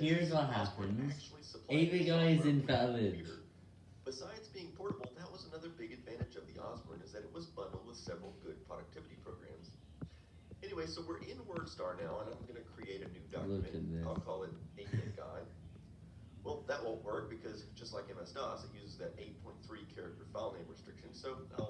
Here's what happens. actually guy is invalid. Besides being portable, that was another big advantage of the Osborne is that it was bundled with several good productivity programs. Anyway, so we're in WordStar now, and I'm going to create a new document. I'll call it 8-bit guy. Well, that won't work because just like MS-DOS, it uses that 8.3 character file name restriction, so I'll